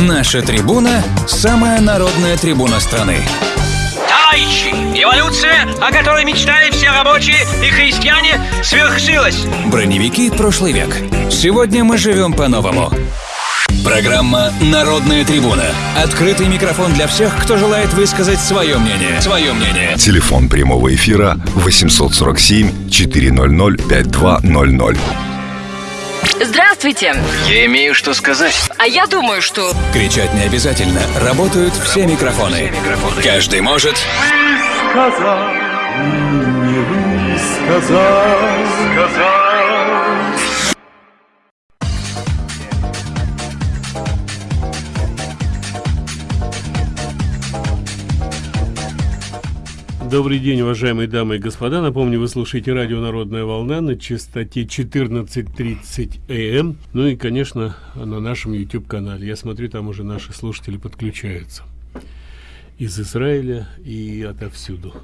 Наша трибуна – самая народная трибуна страны. Товарищи, эволюция, о которой мечтали все рабочие и христиане, свершилась. Броневики прошлый век. Сегодня мы живем по-новому. Программа «Народная трибуна». Открытый микрофон для всех, кто желает высказать свое мнение. Свое мнение. Телефон прямого эфира 847 400 5200. Здравствуйте. Я имею что сказать. А я думаю, что... Кричать не обязательно. Работают все микрофоны. Каждый может... сказал, не вы сказал, Добрый день, уважаемые дамы и господа. Напомню, вы слушаете радио «Народная волна» на частоте 14.30 АМ. Ну и, конечно, на нашем YouTube-канале. Я смотрю, там уже наши слушатели подключаются. Из Израиля и отовсюду.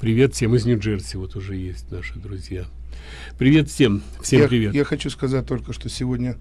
Привет всем из Нью-Джерси. Вот уже есть наши друзья. Привет всем. Всем я, привет. Я хочу сказать только, что сегодня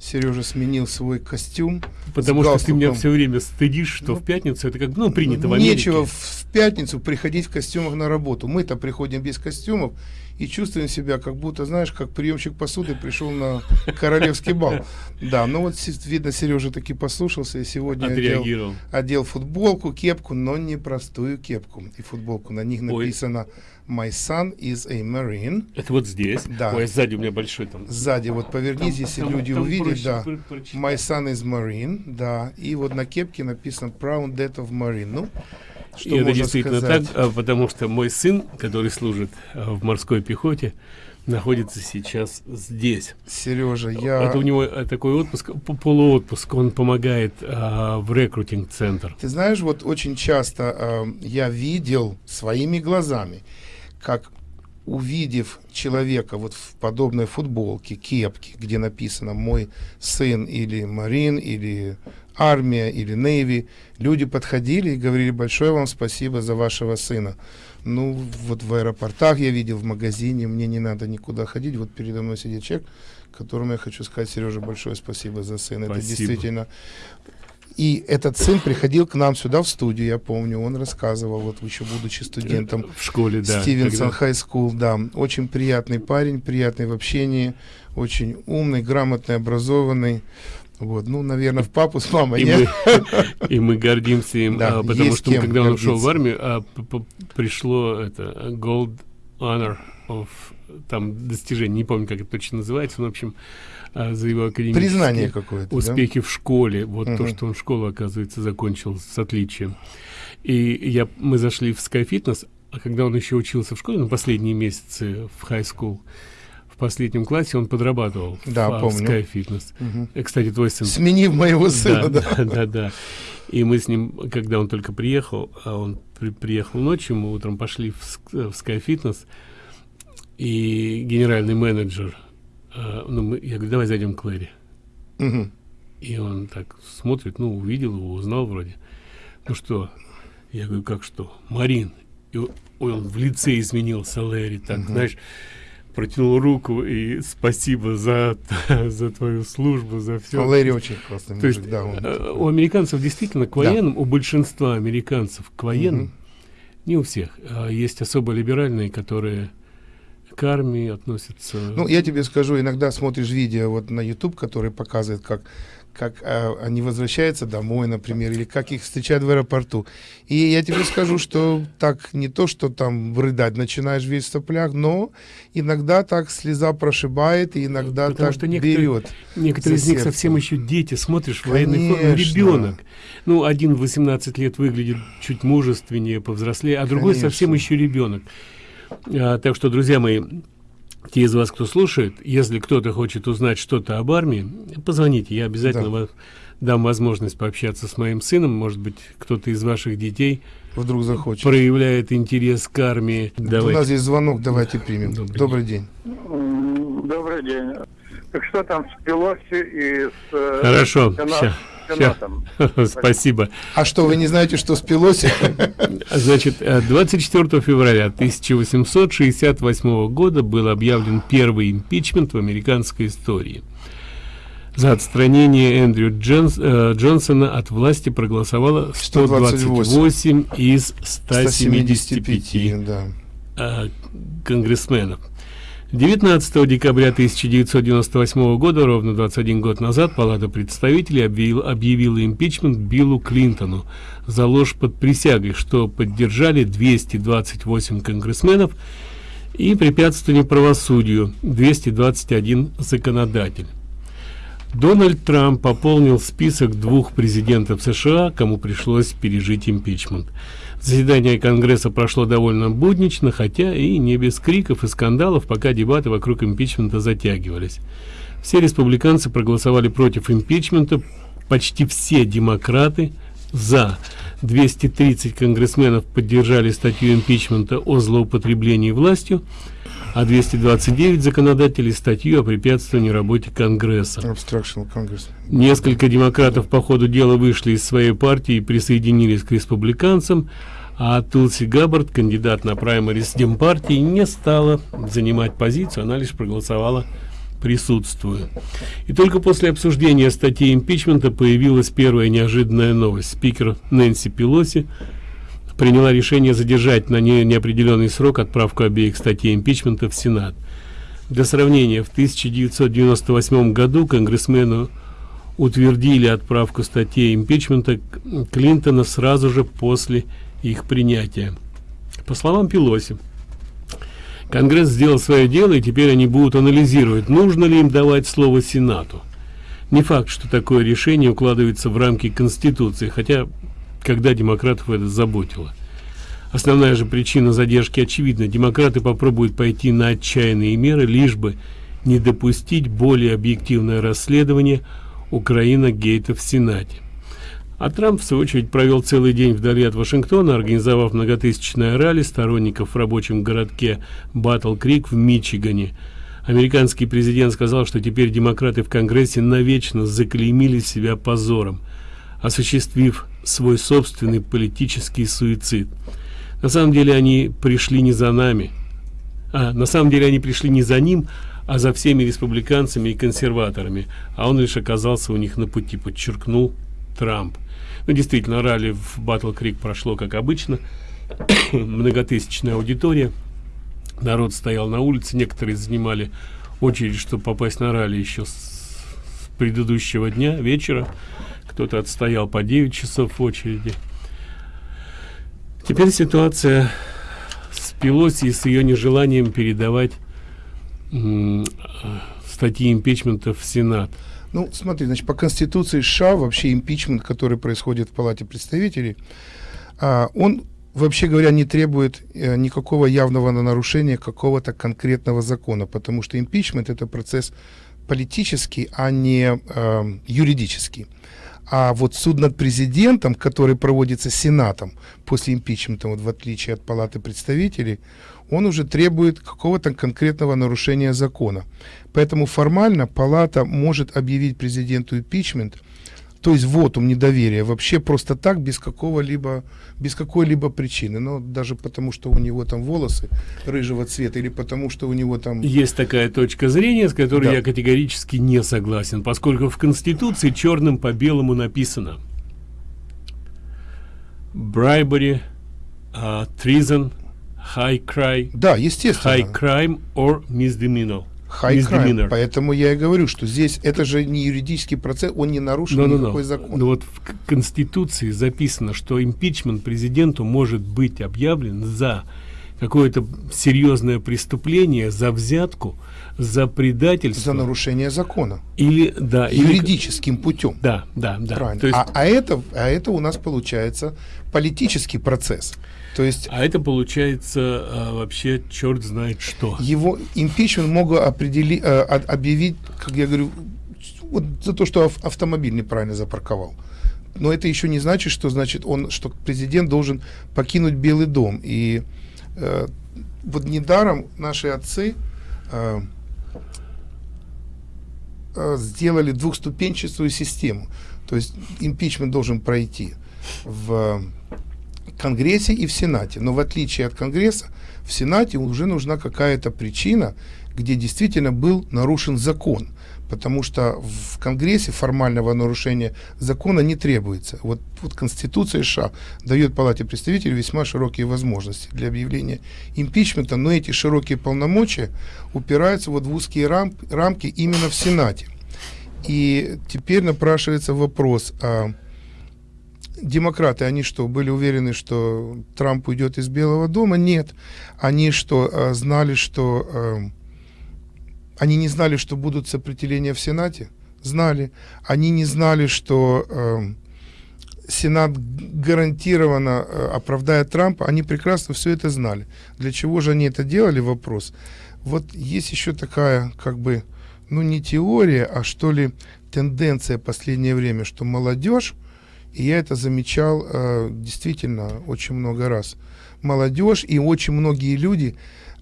Сережа сменил свой костюм. Потому что ты меня все время стыдишь, что ну, в пятницу это как ну принято в Америке. Нечего в, в пятницу приходить в костюмах на работу. Мы-то приходим без костюмов и чувствуем себя, как будто, знаешь, как приемщик посуды пришел на королевский бал. Да, ну вот, видно, Сережа таки послушался и сегодня одел, одел футболку, кепку, но не простую кепку. И футболку на них написано My son is a marine. Это вот здесь. Да. Ой, сзади у меня большой там. Сзади, вот повернись, если там, люди там увидят, проще, да. My son is marine, да. И вот на кепке написано Proud Death of Marine. Ну, что и это действительно сказать? так, а, потому что мой сын, который служит а, в морской пехоте, находится сейчас здесь. Сережа, я... Это у него э, такой отпуск, полуотпуск, он помогает а, в рекрутинг-центр. Ты знаешь, вот очень часто а, я видел своими глазами, как увидев человека вот в подобной футболке, кепке, где написано «мой сын» или «марин» или «армия» или «нейви», люди подходили и говорили «большое вам спасибо за вашего сына». Ну, вот в аэропортах я видел, в магазине, мне не надо никуда ходить. Вот передо мной сидит человек, которому я хочу сказать, Сережа, большое спасибо за сына. Спасибо. Это действительно и этот сын приходил к нам сюда в студию, я помню, он рассказывал, вот еще будучи студентом в школе, да. Stevenson High School, да. Очень приятный парень, приятный в общении, очень умный, грамотный, образованный. Вот, ну, наверное, в папу с мамой, и Мы, и мы гордимся им, да, а, потому что когда он ушел в армию, а, пришло это Gold Honor of там достижение, не помню, как это точно называется, но, в общем, а, за его академические Признание какое-то, успехи да? в школе. Вот угу. то, что он школу, оказывается, закончил с отличием. И я, мы зашли в Sky Fitness, а когда он еще учился в школе, на ну, последние месяцы в high school, в последнем классе он подрабатывал да, в, помню. в Sky Fitness. Угу. Кстати, твой сын... Сменив моего сына, да. Да, да, да. И мы с ним, когда он только приехал, а он при, приехал ночью, мы утром пошли в, в Sky Fitness, и генеральный менеджер э, ну, мы, я говорю, давай зайдем к Лэри. Угу. И он так смотрит, ну, увидел его, узнал вроде. Ну что? Я говорю, как что? Марин. И он в лице изменился, Лэри, так, угу. знаешь, протянул руку и спасибо за, за твою службу, за все. Лэри очень классный То мужик, есть, да. Он... Э, у американцев действительно к военным, да. у большинства американцев к военным, угу. не у всех, а есть особо либеральные, которые к армии относятся. Ну, я тебе скажу, иногда смотришь видео вот на YouTube, который показывает, как как э, они возвращаются домой, например, или как их встречают в аэропорту. И я тебе скажу, что так не то, что там рыдать начинаешь весь в соплях, но иногда так слеза прошибает, и иногда Потому так что некоторые, берет. Некоторые из них совсем еще дети, смотришь, в военной форме, ребенок. Ну, один в 18 лет выглядит чуть мужественнее, повзрослее, а другой Конечно. совсем еще ребенок. А, так что, друзья мои, те из вас, кто слушает, если кто-то хочет узнать что-то об армии, позвоните, я обязательно да. вас дам возможность пообщаться с моим сыном, может быть, кто-то из ваших детей вдруг захочет проявляет интерес к армии. Давайте. У нас есть звонок, давайте примем. Добрый, Добрый день. день. Добрый день. Так что там с Пелоси и с... Э, Хорошо, Спасибо. А что, вы не знаете, что с Пелоси? Значит, 24 э, февраля 1868 года был объявлен первый импичмент в американской истории. За отстранение Эндрю Джонс, э, Джонсона от власти проголосовало 128 из 175 175, да. э, конгрессменов. 19 декабря 1998 года, ровно 21 год назад, Палата представителей объявила, объявила импичмент Биллу Клинтону за ложь под присягой, что поддержали 228 конгрессменов и препятствование правосудию 221 законодатель. Дональд Трамп пополнил список двух президентов США, кому пришлось пережить импичмент. Заседание Конгресса прошло довольно буднично, хотя и не без криков и скандалов, пока дебаты вокруг импичмента затягивались. Все республиканцы проголосовали против импичмента, почти все демократы за. 230 конгрессменов поддержали статью импичмента о злоупотреблении властью, а 229 законодателей статью о препятствовании работе Конгресса. Несколько демократов по ходу дела вышли из своей партии и присоединились к республиканцам, а Тулси Габбард, кандидат на праймарис Демпартии, не стала занимать позицию, она лишь проголосовала присутствуя. И только после обсуждения статьи импичмента появилась первая неожиданная новость. Спикер Нэнси Пелоси приняла решение задержать на не неопределенный срок отправку обеих статей импичмента в Сенат. Для сравнения, в 1998 году конгрессмену утвердили отправку статей импичмента Клинтона сразу же после их принятия. По словам Пелоси, Конгресс сделал свое дело, и теперь они будут анализировать, нужно ли им давать слово Сенату. Не факт, что такое решение укладывается в рамки Конституции, хотя когда демократов это заботило. Основная же причина задержки очевидна. Демократы попробуют пойти на отчаянные меры, лишь бы не допустить более объективное расследование Украина-гейта в Сенате. А Трамп, в свою очередь, провел целый день вдали от Вашингтона, организовав многотысячное ралли сторонников в рабочем городке Батл-Крик в Мичигане. Американский президент сказал, что теперь демократы в Конгрессе навечно заклеймили себя позором, осуществив свой собственный политический суицид. На самом деле они пришли не за нами, а на самом деле они пришли не за ним, а за всеми республиканцами и консерваторами, а он лишь оказался у них на пути, подчеркнул Трамп. Ну, действительно, ралли в Батл Крик прошло как обычно. Многотысячная аудитория. Народ стоял на улице, некоторые занимали очередь, чтобы попасть на ралли еще с, предыдущего дня, вечера. Кто-то отстоял по 9 часов в очереди. Теперь ситуация с Пелоси и с ее нежеланием передавать статьи импичмента в Сенат. Ну, смотри, значит, по Конституции США вообще импичмент, который происходит в Палате представителей, а, он, вообще говоря, не требует а, никакого явного нарушения какого-то конкретного закона, потому что импичмент – это процесс политический, а не а, юридический. А вот суд над президентом, который проводится Сенатом после импичмента, вот в отличие от Палаты представителей, он уже требует какого-то конкретного нарушения закона. Поэтому формально Палата может объявить президенту импичмент, то есть вотум недоверия, вообще просто так, без какого-либо, без какой-либо причины. Но даже потому, что у него там волосы рыжего цвета, или потому, что у него там... Есть такая точка зрения, с которой Да. я категорически не согласен, поскольку в Конституции черным по белому написано bribery, uh, treason, high crime, Да, естественно. high crime or misdemeanor. High crime. Поэтому я и говорю, что здесь это же не юридический процесс, он не нарушил Но, но, никакой но. закон. Но вот в Конституции записано, что импичмент президенту может быть объявлен за какое-то серьезное преступление, за взятку, за предательство. За нарушение закона. Или, да, или- Юридическим путем. Да, да, да. Правильно. То есть, а, а, это, а это у нас получается политический процесс. То есть а это получается а, вообще черт знает что. его импичмент могут определи, э, от- объявить, как я говорю, вот за то, что ав- автомобиль неправильно запарковал. Но это еще не значит, что значит он, что президент должен покинуть Белый дом. И э, вот недаром наши отцы э, э, сделали двухступенчатую систему. То есть импичмент должен пройти в Конгрессе и в Сенате. Но в отличие от Конгресса, в Сенате уже нужна какая-то причина, где действительно был нарушен закон. потому что в Конгрессе формального нарушения закона не требуется. Вот, вот Конституция США дает Палате представителей весьма широкие возможности для объявления импичмента, но эти широкие полномочия упираются вот в узкие рам, рамки именно в Сенате. И теперь напрашивается вопрос, а демократы, они что, были уверены, что Трамп уйдет из Белого дома? Нет. Они что, а, знали, что... А, они не знали, что будут сопротивления в Сенате? Знали. Они не знали, что а, Сенат гарантированно оправдает Трампа. Они прекрасно все это знали. Для чего же они это делали? Вопрос. Вот есть еще такая, как бы, ну не теория, а что ли тенденция последнее время, что молодежь и я это замечал э, действительно очень много раз. Молодежь и очень многие люди,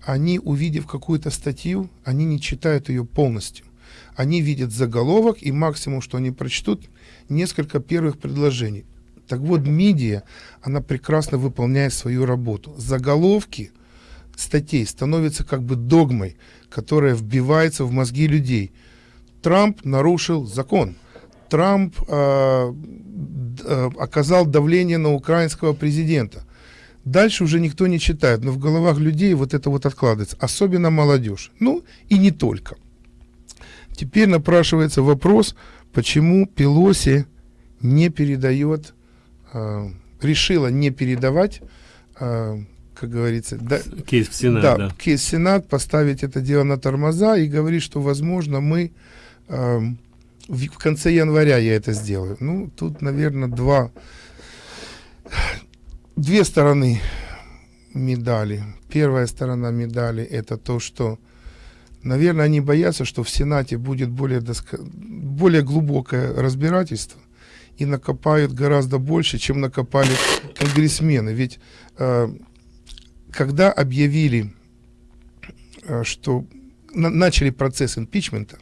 они, увидев какую-то статью, они не читают ее полностью. Они видят заголовок, и максимум, что они прочтут, несколько первых предложений. Так вот, медиа, она прекрасно выполняет свою работу. Заголовки статей становятся как бы догмой, которая вбивается в мозги людей. Трамп нарушил закон. Трамп э, э, оказал давление на украинского президента. Дальше уже никто не читает, но в головах людей вот это вот откладывается, особенно молодежь. Ну и не только. Теперь напрашивается вопрос, почему Пелоси не передает, э, решила не передавать, э, как говорится, да, кейс в Сенат, да, да. кейс в Сенат, поставить это дело на тормоза и говорит, что возможно мы э, в, конце января я это сделаю. Ну, тут, наверное, два, две стороны медали. Первая сторона медали это то, что, наверное, они боятся, что в Сенате будет более, доско... более глубокое разбирательство и накопают гораздо больше, чем накопали конгрессмены. Ведь э, когда объявили, э, что на, начали процесс импичмента,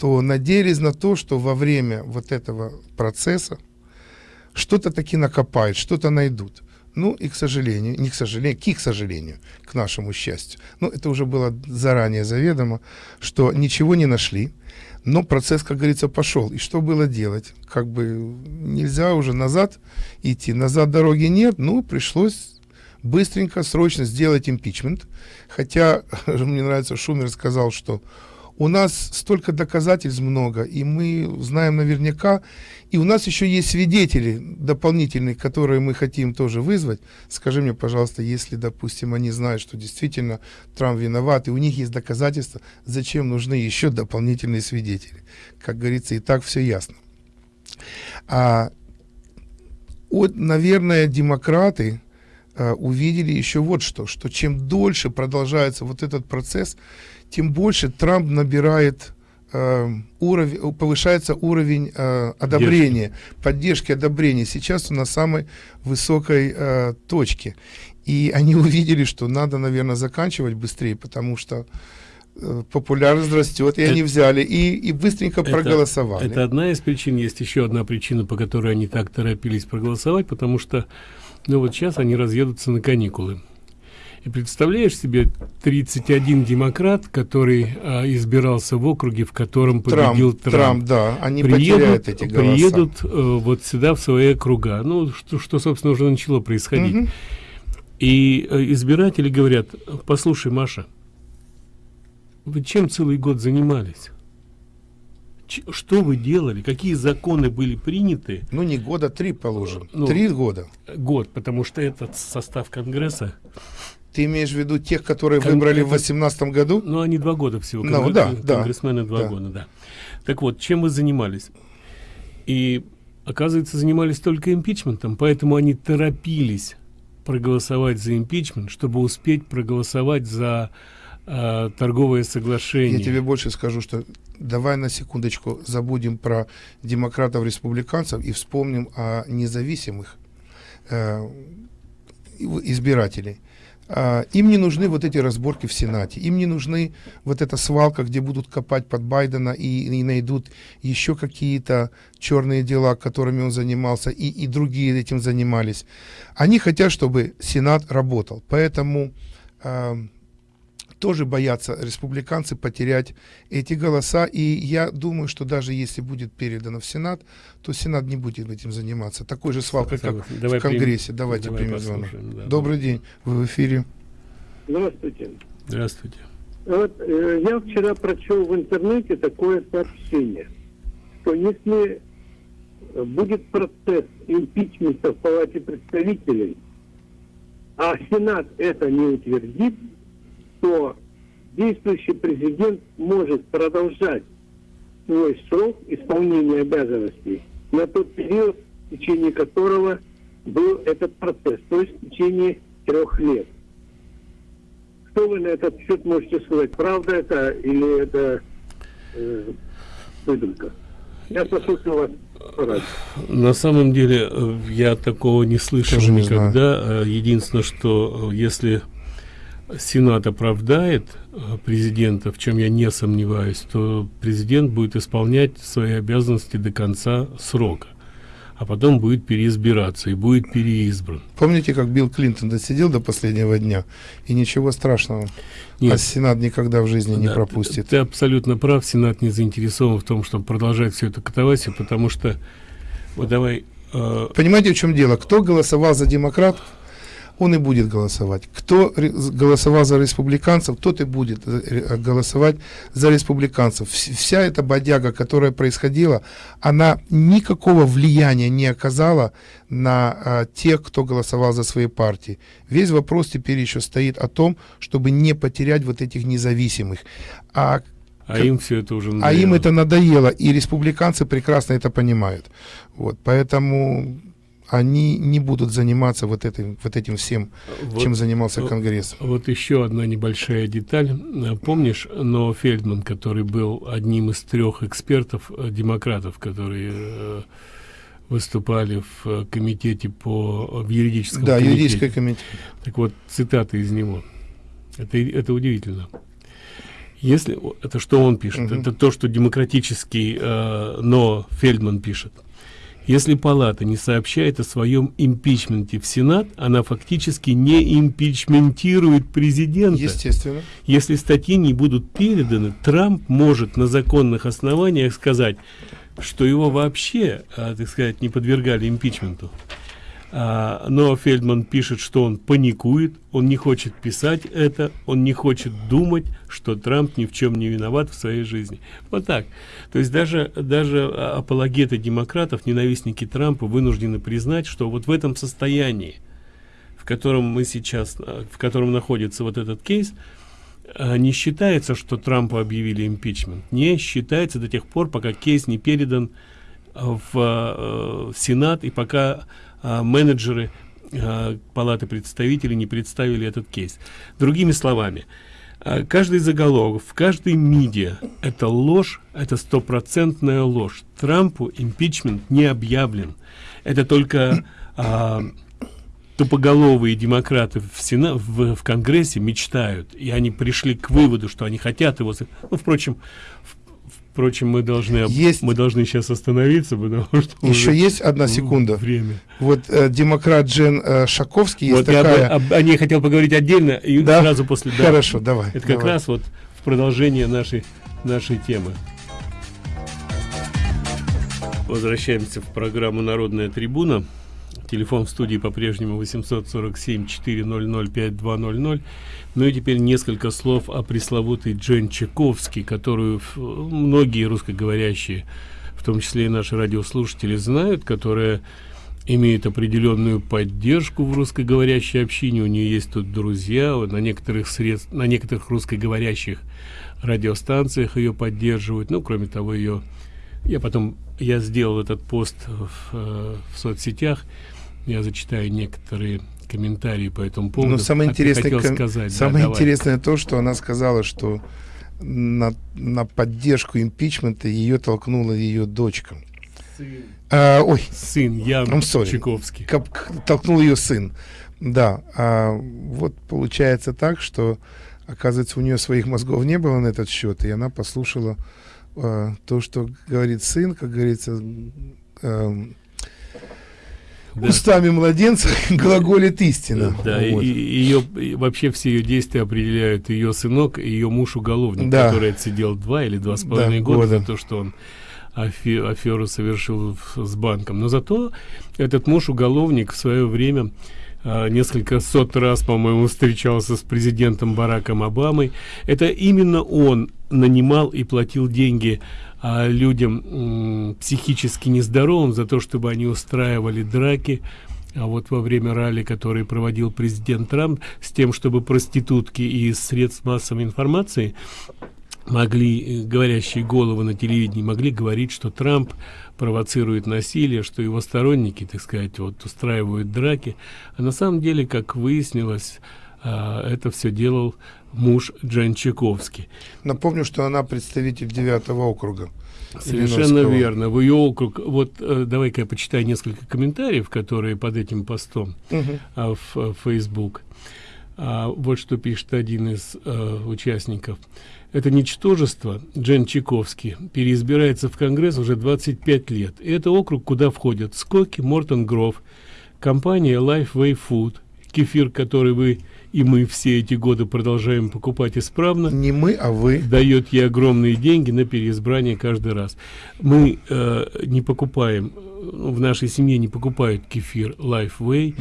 то надеялись на то, что во время вот этого процесса что-то таки накопают, что-то найдут. Ну и, к сожалению, не к сожалению, к их сожалению, к нашему счастью. Ну, это уже было заранее заведомо, что ничего не нашли, но процесс, как говорится, пошел. И что было делать? Как бы нельзя уже назад идти, назад дороги нет, ну, пришлось быстренько, срочно сделать импичмент. Хотя, мне нравится, Шумер сказал, что у нас столько доказательств много, и мы знаем наверняка, и у нас еще есть свидетели дополнительные, которые мы хотим тоже вызвать. Скажи мне, пожалуйста, если, допустим, они знают, что действительно Трамп виноват, и у них есть доказательства, зачем нужны еще дополнительные свидетели? Как говорится, и так все ясно. А, вот, наверное, демократы, а, увидели еще вот что, что чем дольше продолжается вот этот процесс, тем больше Трамп набирает э, уровень, повышается уровень э, одобрения, поддержки. поддержки, одобрения. Сейчас он на самой высокой э, точке. И они увидели, что надо, наверное, заканчивать быстрее, потому что э, популярность растет, и это, они взяли и, и быстренько это, проголосовали. Это одна из причин, есть еще одна причина, по которой они так торопились проголосовать, потому что ну вот сейчас они разъедутся на каникулы. И представляешь себе 31 демократ, который а, избирался в округе, в котором победил Трамп. Трамп, да, они приедут, эти голоса. Приедут а, вот сюда, в свои округа. Ну, что, что собственно, уже начало происходить. Угу. И а, избиратели говорят, послушай, Маша, вы чем целый год занимались? что вы делали, какие законы были приняты? Ну, не года, три положим. Ну, три года. Год, потому что этот состав Конгресса ты имеешь в виду тех, которые Кон выбрали в 2018 году? Ну, они два года всего. Ну, Конгресс, да, да. Конгрессмены два да. года, да. Так вот, чем вы занимались? И, оказывается, занимались только импичментом, поэтому они торопились проголосовать за импичмент, чтобы успеть проголосовать за э, торговое соглашение. Я тебе больше скажу, что давай на секундочку забудем про демократов, республиканцев и вспомним о независимых э, избирателей. А, им не нужны вот эти разборки в Сенате, им не нужны вот эта свалка, где будут копать под Байдена и, и найдут еще какие-то черные дела, которыми он занимался, и, и другие этим занимались. Они хотят, чтобы Сенат работал. Поэтому э, тоже боятся республиканцы потерять эти голоса. И я думаю, что даже если будет передано в Сенат, то Сенат не будет этим заниматься. Такой же свалкой, как Давай в Конгрессе. Примем. Давайте Давай примем звонок. Да, Добрый да. день, вы в эфире. Здравствуйте. Здравствуйте. Вот, э, я вчера прочел в интернете такое сообщение, что если будет процесс импичмента в Палате представителей, а Сенат это не утвердит, то действующий президент может продолжать свой срок исполнения обязанностей на тот период, в течение которого был этот процесс, то есть в течение трех лет. Что вы на этот счет можете сказать? Правда это или это э, выдумка? Я послушаю вас. На самом деле э, я такого не слышал Тоже никогда. Не Единственное, что э, если Сенат оправдает э, президента, в чем я не сомневаюсь, то президент будет исполнять свои обязанности до конца срока а потом будет переизбираться и будет переизбран. Помните, как Билл Клинтон досидел до последнего дня, и ничего страшного, Нет. а Сенат никогда в жизни да, не пропустит. Ты, ты абсолютно прав, Сенат не заинтересован в том, чтобы продолжать все это катавасию, потому что, вот давай... Э... Понимаете, в чем дело? Кто голосовал за демократов, он и будет голосовать. Кто голосовал за республиканцев, тот и будет э, голосовать за республиканцев. Вся эта бодяга, которая происходила, она никакого влияния не оказала на а, тех, кто голосовал за свои партии. Весь вопрос теперь еще стоит о том, чтобы не потерять вот этих независимых. А а им все это уже надоело. А им это надоело, и республиканцы прекрасно это понимают. Вот, поэтому они не будут заниматься вот этим, вот этим всем, вот, чем занимался Конгресс. Вот еще одна небольшая деталь. Помнишь, но Фельдман, который был одним из трех экспертов, э, демократов, которые э, выступали в э, комитете по в юридическом да, комитете. юридический комитет. Так вот, цитаты из него. Это, это удивительно. Если это что он пишет, угу. это то, что демократический, э, но Фельдман пишет. Если палата не сообщает о своем импичменте в Сенат, она фактически не импичментирует президента. Естественно. Если статьи не будут переданы, Трамп может на законных основаниях сказать, что его вообще, а, так сказать, не подвергали импичменту. А, но Фельдман пишет, что он паникует, он не хочет писать это, он не хочет думать, что Трамп ни в чем не виноват в своей жизни. Вот так. То есть даже, даже апологеты демократов, ненавистники Трампа вынуждены признать, что вот в этом состоянии, в котором мы сейчас, в котором находится вот этот кейс, а, не считается, что Трампу объявили импичмент. Не считается до тех пор, пока кейс не передан в, э, в Сенат и пока а, менеджеры а, палаты представителей не представили этот кейс. Другими словами а, каждый заголовок в каждой медиа это ложь это стопроцентная ложь. Трампу импичмент не объявлен. Это только а, тупоголовые демократы в, Сена, в, в Конгрессе мечтают, и они пришли к выводу, что они хотят его... Ну, впрочем, Впрочем, мы должны есть... мы должны сейчас остановиться, потому что еще есть одна секунда. Время. Вот э, демократ Джен э, Шаковский вот есть такая. Я об, о ней хотел поговорить отдельно и да? сразу после. Да. Хорошо, давай. Это давай. как раз вот в продолжение нашей нашей темы. Возвращаемся в программу Народная трибуна. Телефон в студии по-прежнему 847 400 5200. Ну и теперь несколько слов о пресловутой Джен Чайковский, которую многие русскоговорящие, в том числе и наши радиослушатели, знают, которая имеет определенную поддержку в русскоговорящей общине. У нее есть тут друзья, на некоторых средств, на некоторых русскоговорящих радиостанциях ее поддерживают. Ну, кроме того, ее я потом я сделал этот пост в, э, в соцсетях. Я зачитаю некоторые комментарии по этому поводу. Но самое интересное, ком... сказать, самое да, интересное то, что она сказала, что на, на поддержку импичмента ее толкнула ее дочка. Сын. А, ой. Сын Ян Чайковский. Как, толкнул ее сын. Да. А, вот получается так, что оказывается у нее своих мозгов не было на этот счет, и она послушала а, то, что говорит сын, как говорится, а, Да. Устами младенца глаголит истина. Да, Вот. и, и ее и вообще все ее действия определяют ее сынок и ее муж уголовник, Да. который отсидел два или два с половиной Да, года, года. за то, что он афе- аферу совершил в- с банком. Но зато этот муж уголовник в свое время несколько сот раз, по-моему, встречался с президентом Бараком Обамой. Это именно он нанимал и платил деньги а, людям психически нездоровым за то, чтобы они устраивали драки а вот во время ралли, который проводил президент Трамп, с тем, чтобы проститутки из средств массовой информации могли, э, говорящие головы на телевидении, могли говорить, что Трамп провоцирует насилие, что его сторонники, так сказать, вот устраивают драки. А на самом деле, как выяснилось, а, это все делал муж Джан Чайковский. Напомню, что она представитель девятого округа. Совершенно верно. В ее округ. Вот э, давай-ка я почитаю несколько комментариев, которые под этим постом Мгм. а, в э, Facebook. А, вот что пишет один из э, участников. Это ничтожество, Джен Чайковский, переизбирается в Конгресс уже 25 лет. И это округ, куда входят Скоки, Мортон Гров, компания Lifeway Food, кефир, который вы и мы все эти годы продолжаем покупать исправно Не мы, а вы. дает ей огромные деньги на переизбрание каждый раз. Мы э, не покупаем, в нашей семье не покупают кефир Lifeway.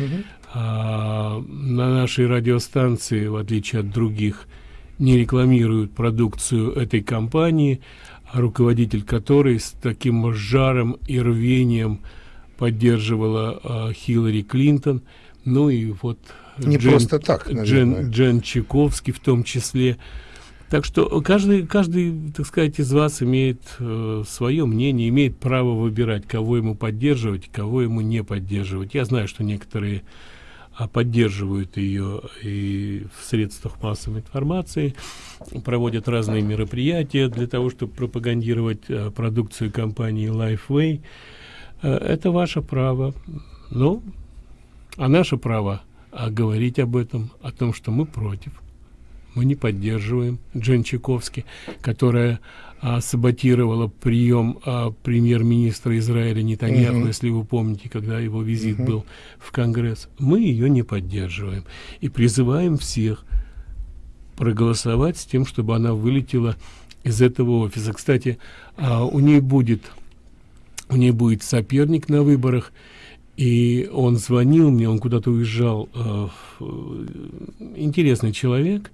А, на нашей радиостанции, в отличие от других, не рекламируют продукцию этой компании, а руководитель которой с таким жаром и рвением поддерживала а, Хиллари Клинтон. Ну и вот Не просто так, наверное. Джен, Джен Чайковский в том числе. Так что каждый, каждый, так сказать, из вас имеет э, свое мнение, имеет право выбирать, кого ему поддерживать, кого ему не поддерживать. Я знаю, что некоторые поддерживают ее и в средствах массовой информации, проводят разные мероприятия для того, чтобы пропагандировать э, продукцию компании Lifeway. Э, это ваше право. Ну, а наше право а, говорить об этом, о том, что мы против. Мы не поддерживаем Джен Чайковски, которая а, саботировала прием а, премьер-министра Израиля Нетаньяху, Мгм. если вы помните, когда его визит был в Конгресс. Мы ее не поддерживаем и призываем всех проголосовать с тем, чтобы она вылетела из этого офиса. Кстати, а, у нее будет у нее будет соперник на выборах, и он звонил мне, он куда-то уезжал. э, в- интересный человек,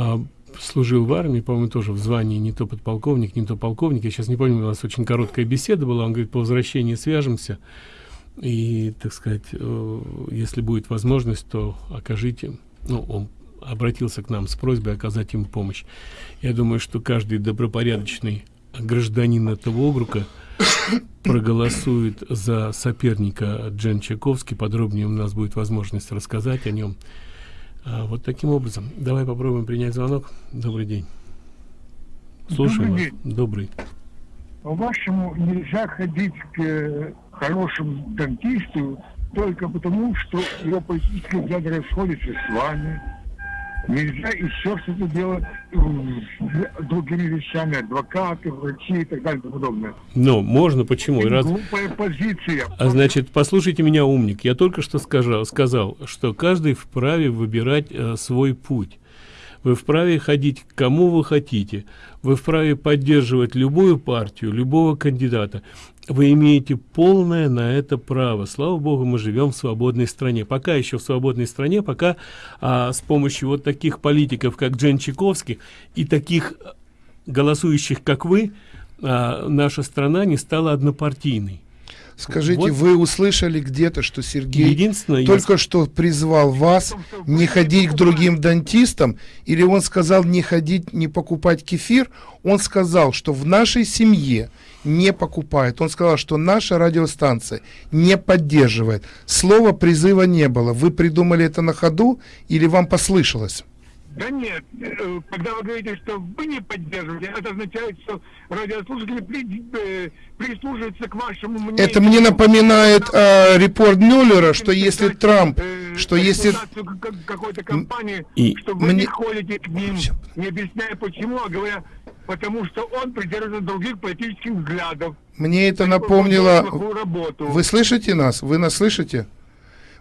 а, служил в армии, по-моему, тоже в звании не то подполковник, не то полковник. Я сейчас не помню, у нас очень короткая беседа была. Он говорит, по возвращении свяжемся. И, так сказать, э, если будет возможность, то окажите. Ну, он обратился к нам с просьбой оказать ему помощь. Я думаю, что каждый добропорядочный гражданин этого округа проголосует за соперника Джен Чайковский. Подробнее у нас будет возможность рассказать о нем. А, вот таким образом. Давай попробуем принять звонок. Добрый день. Слушаем Добрый вас. Добрый. По-вашему, нельзя ходить к э, хорошему дантисту только потому, что его политические взгляды расходятся с вами. Нельзя еще что-то делать э, другими вещами, адвокаты, врачи и так далее и тому подобное. Но можно, почему? Это раз... глупая позиция. А значит, послушайте меня, умник. Я только что сказал, сказал что каждый вправе выбирать э, свой путь. Вы вправе ходить к кому вы хотите. Вы вправе поддерживать любую партию, любого кандидата. Вы имеете полное на это право. Слава богу, мы живем в свободной стране. Пока еще в свободной стране, пока а, с помощью вот таких политиков, как Джен Чайковский, и таких э, голосующих, как вы, а, наша страна не стала однопартийной. Скажите, Вот. вы услышали где-то, что Сергей Единственное, я только что призвал вас не ходить к другим дантистам, или он сказал не ходить, не покупать кефир, он сказал, что в нашей семье не покупает. Он сказал, что наша радиостанция не поддерживает. Слова призыва не было. Вы придумали это на ходу или вам послышалось? Да нет, э, когда вы говорите, что вы не поддерживаете, это означает, что радиослушатели при- э, прислушиваются к вашему мнению. Это мне напоминает э, репорт Мюллера, что если Трамп, Э, что если... какой-то компании, И что вы мне- не ходите к ним, не объясняя почему, а говоря, потому что он придерживается других политических взглядов. Мне это напомнило... Вы слышите нас? Вы нас слышите?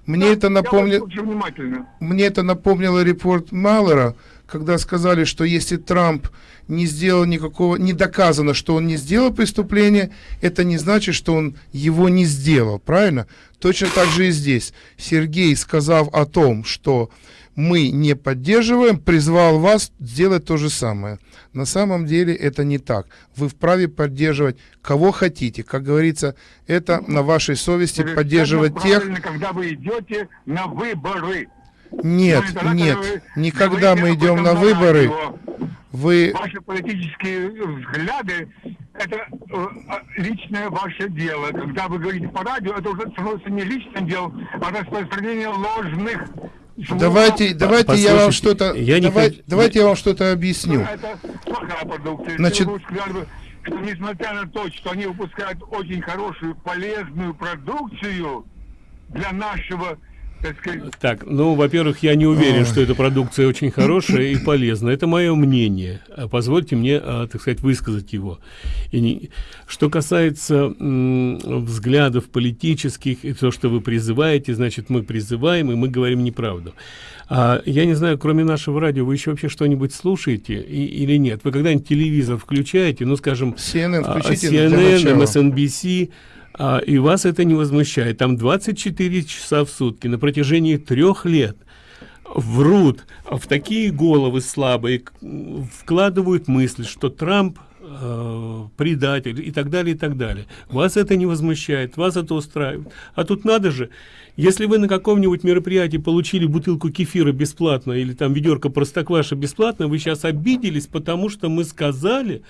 Мне это напомнило... Мне это напомнило репорт Маллера, когда сказали, что если Трамп не сделал никакого, не доказано, что он не сделал преступление, это не значит, что он его не сделал, правильно? Точно так же и здесь. Сергей, сказав о том, что мы не поддерживаем, призвал вас сделать то же самое. На самом деле это не так. Вы вправе поддерживать кого хотите. Как говорится, это на вашей совести поддерживать тех... когда вы идете на выборы. Нет, ну, нет, вы никогда мы идем на выборы. Вы... Ваши политические взгляды – это э, личное ваше дело. Когда вы говорите по радио, это уже становится не личным делом, а распространение ложных Давайте, давайте я вам что-то, я давай, не... давайте я вам что-то объясню. Это плохая продукция. Значит, что несмотря на то, что они выпускают очень хорошую, полезную продукцию для нашего так, ну, во-первых, я не уверен, что эта продукция очень хорошая и полезная. Это мое мнение. А позвольте мне, а, так сказать, высказать его. И не... Что касается взглядов политических и то, что вы призываете, значит, мы призываем, и мы говорим неправду. А, я не знаю, кроме нашего радио, вы еще вообще что-нибудь слушаете и, или нет? Вы когда-нибудь телевизор включаете, ну, скажем, CNN, CNN, MSNBC, а, и вас это не возмущает. Там 24 часа в сутки на протяжении трех лет врут в такие головы слабые, вкладывают мысль, что Трамп э, предатель и так далее, и так далее. Вас это не возмущает, вас это устраивает. А тут надо же, если вы на каком-нибудь мероприятии получили бутылку кефира бесплатно или там ведерко простокваша бесплатно, вы сейчас обиделись, потому что мы сказали,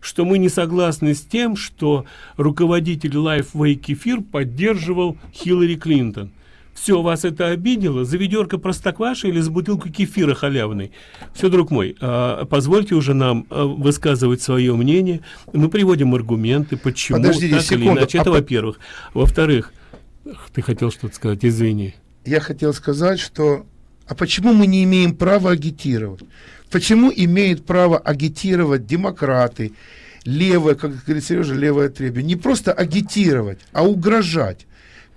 что мы не согласны с тем, что руководитель Lifeway Кефир поддерживал Хиллари Клинтон. Все, вас это обидело? За ведерко простокваши или за бутылку кефира халявной? Все, друг мой, э, позвольте уже нам э, высказывать свое мнение. Мы приводим аргументы, почему Подождите так секунду. или иначе. Это а во-первых. Во-вторых, ты хотел что-то сказать, извини. Я хотел сказать, что... А почему мы не имеем права агитировать? Почему имеют право агитировать демократы, левое, как говорит Сережа, левое требие? Не просто агитировать, а угрожать,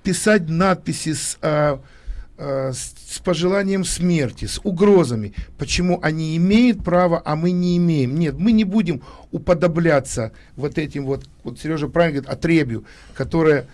писать надписи с, а, а, с, с пожеланием смерти, с угрозами. Почему они имеют право, а мы не имеем? Нет, мы не будем уподобляться вот этим вот, вот Сережа правильно говорит, отребью, которое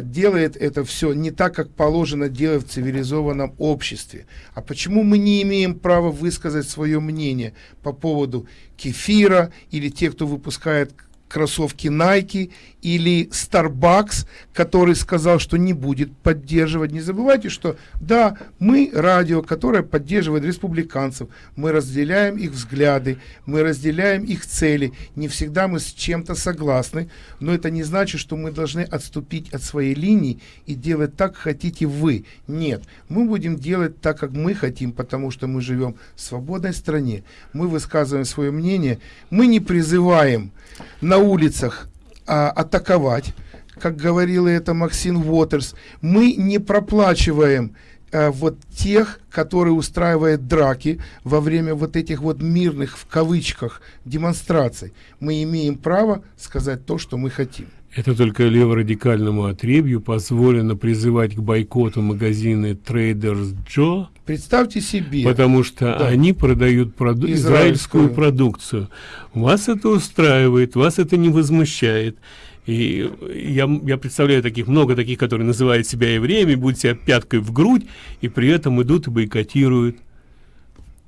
делает это все не так, как положено делать в цивилизованном обществе. А почему мы не имеем права высказать свое мнение по поводу кефира или тех, кто выпускает кроссовки Nike или Starbucks, который сказал, что не будет поддерживать. Не забывайте, что да, мы радио, которое поддерживает республиканцев, мы разделяем их взгляды, мы разделяем их цели. Не всегда мы с чем-то согласны, но это не значит, что мы должны отступить от своей линии и делать так, хотите вы. Нет, мы будем делать так, как мы хотим, потому что мы живем в свободной стране. Мы высказываем свое мнение, мы не призываем на улицах а, атаковать, как говорила это Максим Уотерс, мы не проплачиваем а, вот тех, которые устраивают драки во время вот этих вот мирных, в кавычках, демонстраций. Мы имеем право сказать то, что мы хотим. Это только леворадикальному отребью позволено призывать к бойкоту магазины Traders Joe. Представьте себе. Потому что да. они продают проду израильскую. израильскую продукцию. Вас это устраивает, вас это не возмущает. И я, я представляю таких, много таких, которые называют себя евреями, будут себя пяткой в грудь, и при этом идут и бойкотируют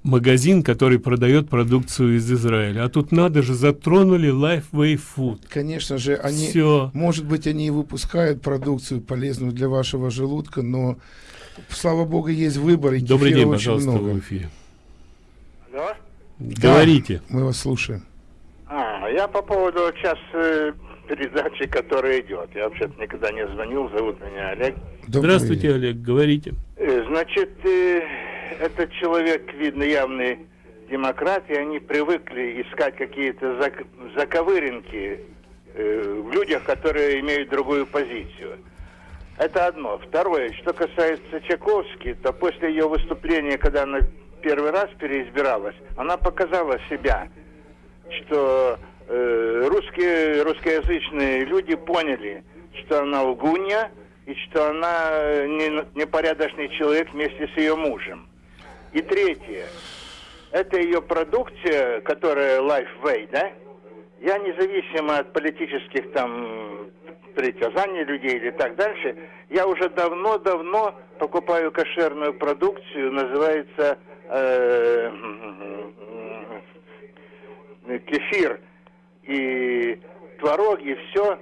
магазин, который продает продукцию из Израиля. А тут надо же, затронули Lifeway Food. Конечно же, они, Все. может быть, они и выпускают продукцию полезную для вашего желудка, но, слава богу, есть выбор. И Добрый день, пожалуйста, много. в эфире. Алло? Говорите. Да, мы вас слушаем. А, я по поводу сейчас э, передачи, которая идет. Я вообще-то никогда не звонил, зовут меня Олег. Добрый Здравствуйте, день. Олег, говорите. Э, значит, э, этот человек, видно, явный демократ, и они привыкли искать какие-то зак заковыринки э, в людях, которые имеют другую позицию. Это одно. Второе, что касается Чайковски, то после ее выступления, когда она первый раз переизбиралась, она показала себя, что э, русские, русскоязычные люди поняли, что она лгунья и что она э, не, непорядочный человек вместе с ее мужем. И третье. Это ее продукция, которая Lifeway, да? Я независимо от политических там притязаний людей или так дальше, я уже давно-давно покупаю кошерную продукцию, называется э, кефир и творог и все.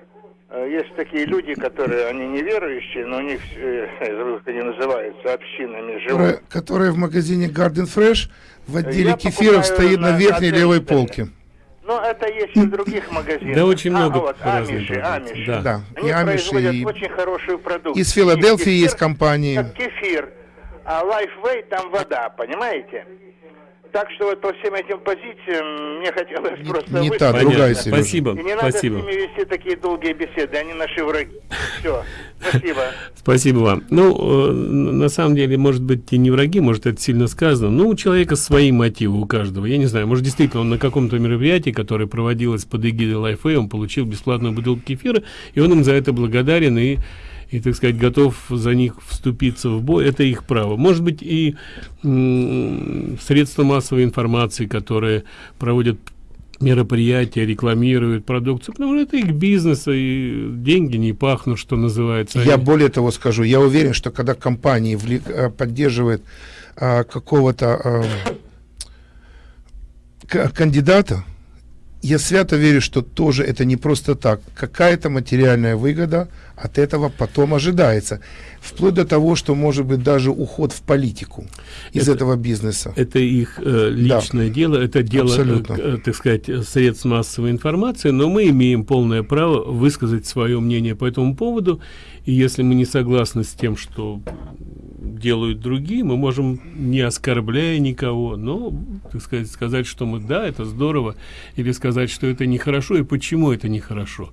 Э, есть такие люди, которые, они неверующие, но у них, э, как они называются, общинами живут. Которые, которые в магазине Garden Fresh в отделе я кефиров стоит на, на верхней левой полке. Ну, это есть и в других магазинах. Да, очень много. А, вот, амиши, амиши. Да. да. Они и амиши, и... очень хорошую продукцию. Из Филадельфии есть, есть компании. Как кефир, а Lifeway там вода, понимаете? Так что вот по всем этим позициям мне хотелось не, просто Не та, другая, Сережа. Спасибо, И не спасибо. надо с ними вести такие долгие беседы, они наши враги. Все, спасибо. Спасибо вам. Ну, э, на самом деле, может быть, и не враги, может, это сильно сказано. Ну, у человека свои мотивы, у каждого. Я не знаю, может, действительно, он на каком-то мероприятии, которое проводилось под эгидой Лайфэй, он получил бесплатную бутылку кефира, и он им за это благодарен, и и, так сказать, готов за них вступиться в бой, это их право. Может быть, и средства массовой информации, которые проводят мероприятия, рекламируют продукцию, потому что это их бизнес, и деньги не пахнут, что называется. Я Они... более того скажу, я уверен, что когда компания влек, э, поддерживает а, какого-то а, кандидата, я свято верю, что тоже это не просто так. Какая-то материальная выгода от этого потом ожидается. Вплоть до того, что может быть даже уход в политику из это, этого бизнеса. Это их э, личное да. дело, это дело, э, так сказать, средств массовой информации, но мы имеем полное право высказать свое мнение по этому поводу. И если мы не согласны с тем, что делают другие, мы можем, не оскорбляя никого, но, так сказать, сказать, что мы, да, это здорово, или сказать, что это нехорошо, и почему это нехорошо.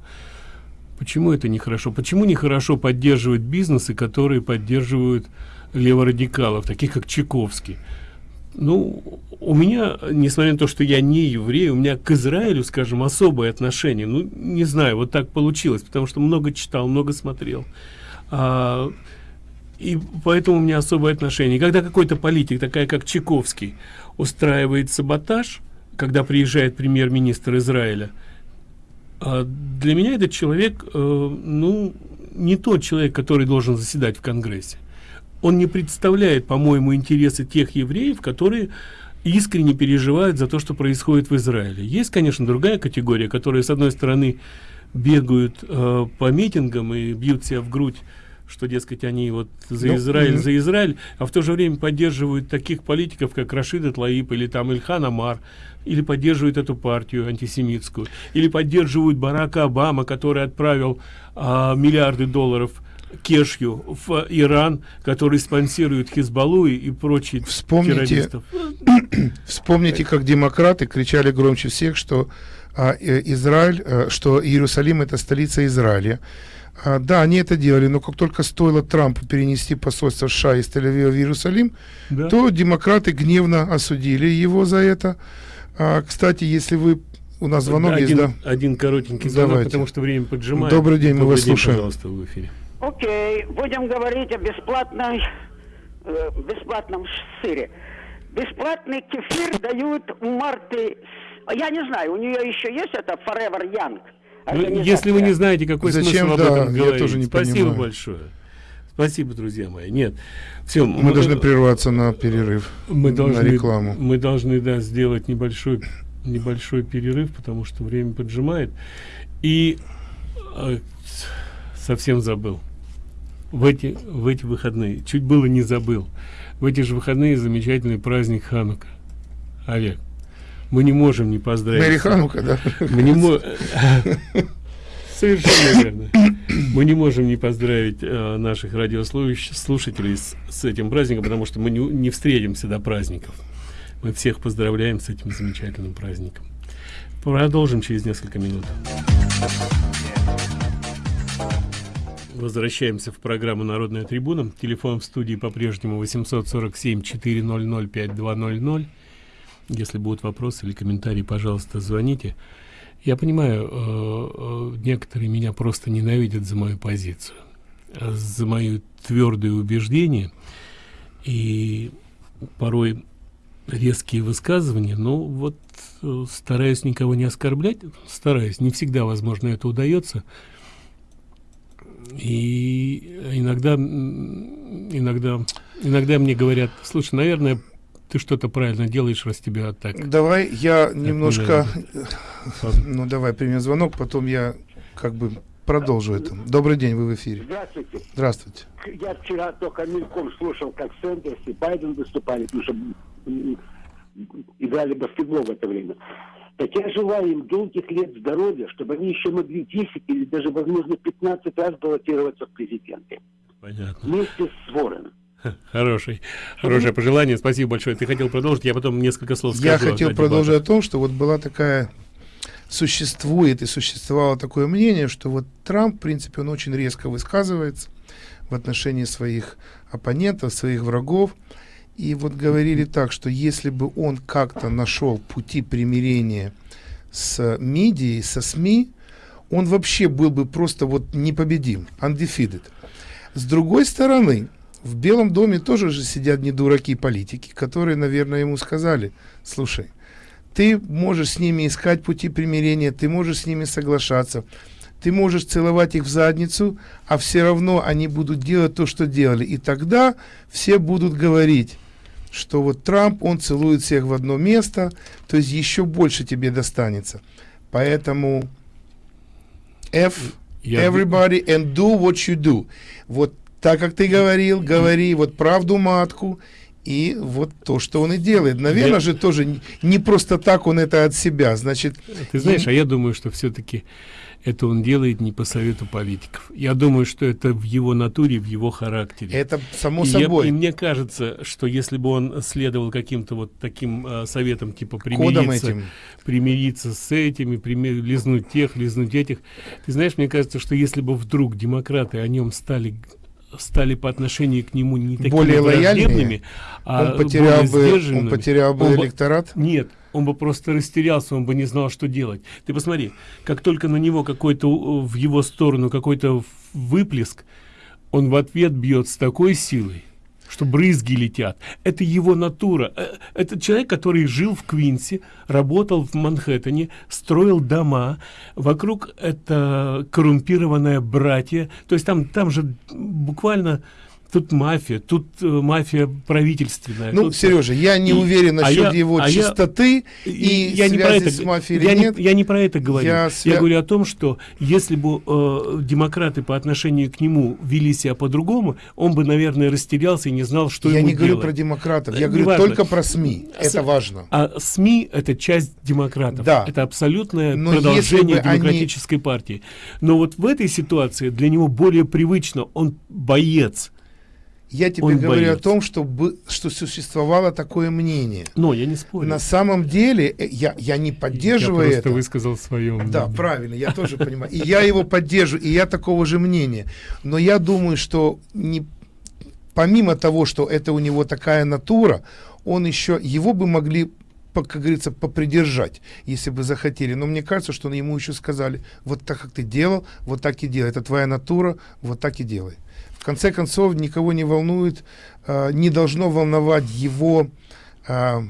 Почему это нехорошо? Почему нехорошо поддерживать бизнесы, которые поддерживают леворадикалов, таких как Чайковский? Ну, у меня, несмотря на то, что я не еврей, у меня к Израилю, скажем, особое отношение. Ну, не знаю, вот так получилось, потому что много читал, много смотрел. А, и поэтому у меня особое отношение. Когда какой-то политик, такая как Чайковский, устраивает саботаж, когда приезжает премьер-министр Израиля, а для меня этот человек, э, ну, не тот человек, который должен заседать в Конгрессе. Он не представляет, по-моему, интересы тех евреев, которые искренне переживают за то, что происходит в Израиле. Есть, конечно, другая категория, которая, с одной стороны, бегают э, по митингам и бьют себя в грудь что, дескать, они вот за ну, Израиль, за Израиль, а в то же время поддерживают таких политиков, как Рашид Тлаиб или там Ильхан Амар, или поддерживают эту партию антисемитскую, или поддерживают Барака Обама, который отправил а, миллиарды долларов Кешью в Иран, который спонсирует Хизбаллу и, и прочих вспомните, террористов. Вспомните, как демократы кричали громче всех, что а, э, Израиль, а, что Иерусалим это столица Израиля. А, да, они это делали, но как только стоило Трампу перенести посольство США из Тель-Авива в Иерусалим, да. то демократы гневно осудили его за это. А, кстати, если вы у нас звонок один, есть, да? Один коротенький звонок, Давайте. потому что время поджимает. Добрый день, Добрый мы вас день, слушаем. Пожалуйста, в эфире. Окей, будем говорить о бесплатной, э, бесплатном сыре. Бесплатный кефир дают у Марты, я не знаю, у нее еще есть это Forever Young. Ну, если вы не знаете, какой Зачем, смысл да, об этом говорить. Я тоже не Спасибо понимаю. большое. Спасибо, друзья мои. Нет, все. Мы, мы должны прерваться на перерыв, мы должны, на рекламу. Мы должны, да, сделать небольшой, небольшой перерыв, потому что время поджимает. И э, совсем забыл. В эти, в эти выходные, чуть было не забыл. В эти же выходные замечательный праздник Ханука. Олег, мы не можем не поздравить. Мэри Ханука, да? Мы не можем... Совершенно верно. Мы не можем не поздравить э, наших радиослушателей с, с этим праздником, потому что мы не, не встретимся до праздников. Мы всех поздравляем с этим замечательным праздником. Продолжим через несколько минут. Возвращаемся в программу «Народная трибуна». Телефон в студии по-прежнему 847 400 5200. Если будут вопросы или комментарии, пожалуйста, звоните. Я понимаю, э, э, некоторые меня просто ненавидят за мою позицию, за мои твердые убеждения и порой резкие высказывания. Но вот э, стараюсь никого не оскорблять, стараюсь. Не всегда, возможно, это удается. И иногда, иногда, иногда мне говорят, слушай, наверное, ты что-то правильно делаешь, раз тебя так. Давай я немножко, ну давай примем звонок, потом я как бы продолжу это. Добрый день, вы в эфире. Здравствуйте. Здравствуйте. Я вчера только мельком слушал, как Сэндерс и Байден выступали, потому что играли баскетбол в это время. Так я желаю им долгих лет здоровья, чтобы они еще могли 10 или даже, возможно, 15 раз баллотироваться в президенты. Понятно. Вместе с Ворон. Хороший, хорошее пожелание. Спасибо большое. Ты хотел продолжить, я потом несколько слов скажу. Я хотел продолжить о том, что вот была такая существует и существовало такое мнение, что вот Трамп, в принципе, он очень резко высказывается в отношении своих оппонентов, своих врагов. И вот говорили так, что если бы он как-то нашел пути примирения с медией, со СМИ, он вообще был бы просто вот непобедим, undefeated. С другой стороны, в Белом доме тоже же сидят не дураки политики, которые, наверное, ему сказали, слушай, ты можешь с ними искать пути примирения, ты можешь с ними соглашаться, ты можешь целовать их в задницу, а все равно они будут делать то, что делали. И тогда все будут говорить, что вот Трамп, он целует всех в одно место, то есть еще больше тебе достанется. Поэтому F, everybody and do what you do. Вот так, как ты говорил, говори вот правду матку, и вот то, что он и делает. Наверное я... же тоже не просто так он это от себя. Значит, ты знаешь, я... а я думаю, что все-таки это он делает не по совету политиков. Я думаю, что это в его натуре, в его характере. Это само и собой. Я, и мне кажется, что если бы он следовал каким-то вот таким э, советам, типа примириться, примириться с этими, примир, лизнуть тех, лизнуть этих, ты знаешь, мне кажется, что если бы вдруг демократы о нем стали стали по отношению к нему не такими более враждебными, а он потерял бы, он потерял бы он электорат? Бы, нет, он бы просто растерялся, он бы не знал, что делать. Ты посмотри, как только на него какой-то в его сторону какой-то выплеск, он в ответ бьет с такой силой, что брызги летят. Это его натура. Э, это человек, который жил в Квинсе, работал в Манхэттене, строил дома. Вокруг это коррумпированное братья. То есть там, там же буквально тут мафия, тут э, мафия правительственная. Ну, тут, Сережа, я не и, уверен насчет а его а чистоты я, и я не про это, с мафией я нет. Не, я не про это говорю. Я, свя... я говорю о том, что если бы э, демократы по отношению к нему вели себя по-другому, он бы, наверное, растерялся и не знал, что я не говорю делать. про демократов, я говорю важно. только про СМИ. С... Это важно. А СМИ это часть демократов. Да. Это абсолютное Но продолжение демократической они... партии. Но вот в этой ситуации для него более привычно, он боец я тебе Он говорю боец. о том, что, что существовало такое мнение. Но я не спорю. На самом деле, э, я, я не поддерживаю я просто это. высказал свое мнение. Да, правильно, я тоже понимаю. И я его поддерживаю, и я такого же мнения. Но я думаю, что не, помимо того, что это у него такая натура, он еще, его бы могли как говорится, попридержать, если бы захотели. Но мне кажется, что ему еще сказали, вот так, как ты делал, вот так и делай. Это твоя натура, вот так и делай. В конце концов, никого не волнует, э, не должно волновать его э,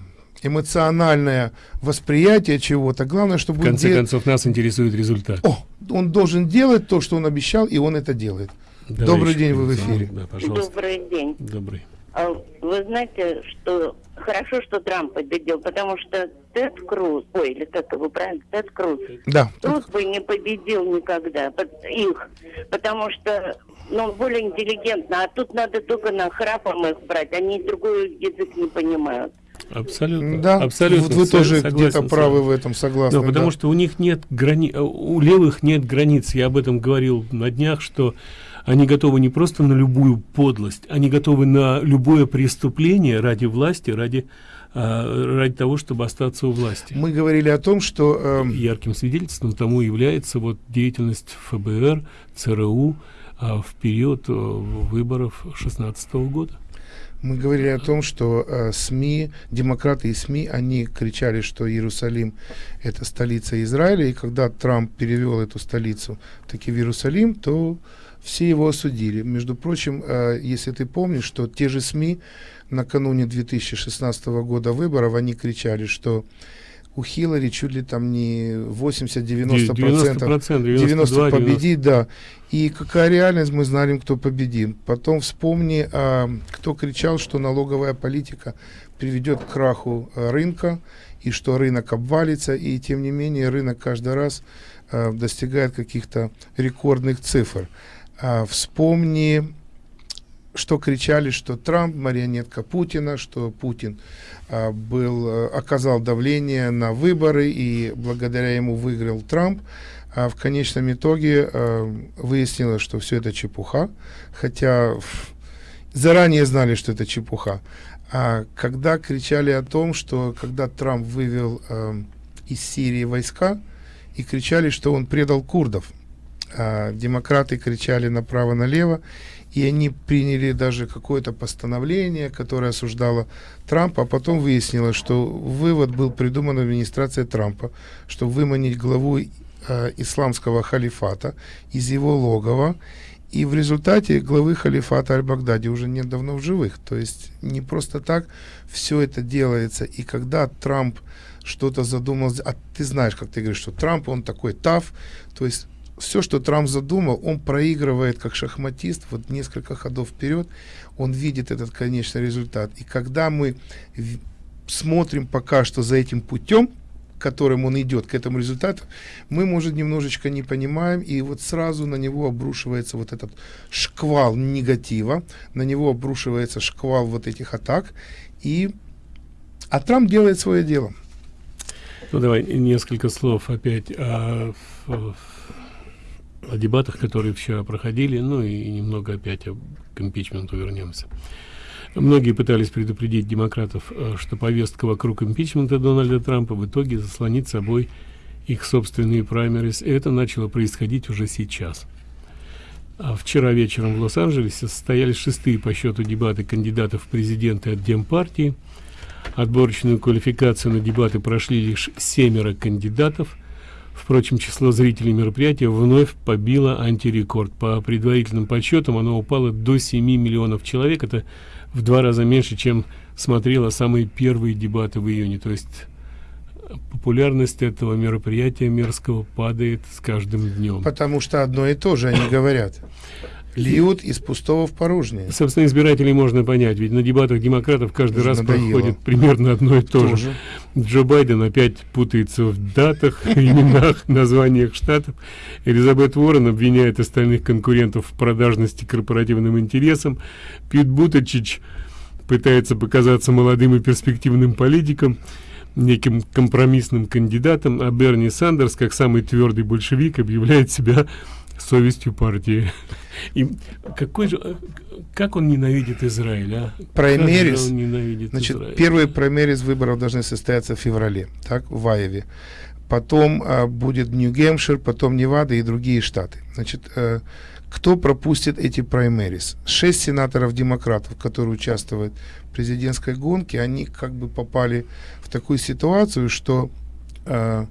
эмоциональное восприятие чего-то. Главное, чтобы... В конце концов, нас интересует результат. О, он должен делать то, что он обещал, и он это делает. Давай Добрый день, вы в эфире. Да, пожалуйста. Добрый день. Добрый. А вы знаете, что хорошо, что Трамп победил, потому что Тед Круз, ой, или как его правильно, Тед Круз, да. Круз бы не победил никогда их, потому что ну, более интеллигентно, а тут надо только на храпом их брать, они другой язык не понимают. Абсолютно. Да, абсолютно. Вот вы тоже где-то правы в этом, согласны. Да, потому да. что у них нет грани, у левых нет границ. Я об этом говорил на днях, что они готовы не просто на любую подлость, они готовы на любое преступление ради власти, ради а, ради того, чтобы остаться у власти. Мы говорили о том, что э... ярким свидетельством тому является вот деятельность ФБР, ЦРУ, в период э, выборов 16 года. мы говорили о том, что э, СМИ, демократы и СМИ, они кричали, что Иерусалим это столица Израиля, и когда Трамп перевел эту столицу таки в Иерусалим, то все его осудили. Между прочим, э, если ты помнишь, что те же СМИ накануне 2016 года выборов, они кричали, что у Хиллари чуть ли там не 80-90 процентов 90 победить, да. И какая реальность, мы знаем, кто победит. Потом вспомни, а, кто кричал, что налоговая политика приведет к краху а, рынка, и что рынок обвалится, и тем не менее рынок каждый раз а, достигает каких-то рекордных цифр. А, вспомни что кричали, что Трамп марионетка Путина, что Путин а, был, а, оказал давление на выборы и благодаря ему выиграл Трамп. А в конечном итоге а, выяснилось, что все это чепуха, хотя заранее знали, что это чепуха. А когда кричали о том, что когда Трамп вывел а, из Сирии войска и кричали, что он предал курдов, а, демократы кричали направо-налево, и они приняли даже какое-то постановление, которое осуждало Трампа, а потом выяснилось, что вывод был придуман администрацией Трампа, чтобы выманить главу э, исламского халифата из его логова, и в результате главы халифата Аль-Багдади уже нет давно в живых. То есть не просто так все это делается. И когда Трамп что-то задумал, а ты знаешь, как ты говоришь, что Трамп, он такой тав, то есть все, что Трамп задумал, он проигрывает как шахматист, вот несколько ходов вперед, он видит этот конечный результат. И когда мы смотрим пока что за этим путем, которым он идет к этому результату, мы, может, немножечко не понимаем, и вот сразу на него обрушивается вот этот шквал негатива, на него обрушивается шквал вот этих атак, и а Трамп делает свое дело. Ну, давай несколько слов опять о, о дебатах, которые вчера проходили, ну и немного опять о импичменту вернемся. Многие пытались предупредить демократов, э, что повестка вокруг импичмента Дональда Трампа в итоге заслонит собой их собственные праймерис, и это начало происходить уже сейчас. А вчера вечером в Лос-Анджелесе состоялись шестые по счету дебаты кандидатов в президенты от Демпартии. Отборочную квалификацию на дебаты прошли лишь семеро кандидатов – Впрочем, число зрителей мероприятия вновь побило антирекорд. По предварительным подсчетам оно упало до 7 миллионов человек. Это в два раза меньше, чем смотрело самые первые дебаты в июне. То есть популярность этого мероприятия мерзкого падает с каждым днем. Потому что одно и то же они говорят льют из пустого в порожнее. Собственно, избирателей можно понять, ведь на дебатах демократов каждый Уже раз надоело. проходит примерно одно и то Тоже. же. Джо Байден опять путается в датах, именах, названиях штатов. Элизабет Уоррен обвиняет остальных конкурентов в продажности корпоративным интересам. Пит Бутачич пытается показаться молодым и перспективным политиком неким компромиссным кандидатом, а Берни Сандерс, как самый твердый большевик, объявляет себя совестью партии. И какой же, как он ненавидит Израиль, а? Праймерис, он ненавидит значит, Израиль? первые праймерис выборов должны состояться в феврале, так, в Айове. Потом а, будет Нью-Гэмпшир, потом Невада и другие штаты. Значит, а, кто пропустит эти праймерис? Шесть сенаторов-демократов, которые участвуют в президентской гонке, они как бы попали в такую ситуацию, что а,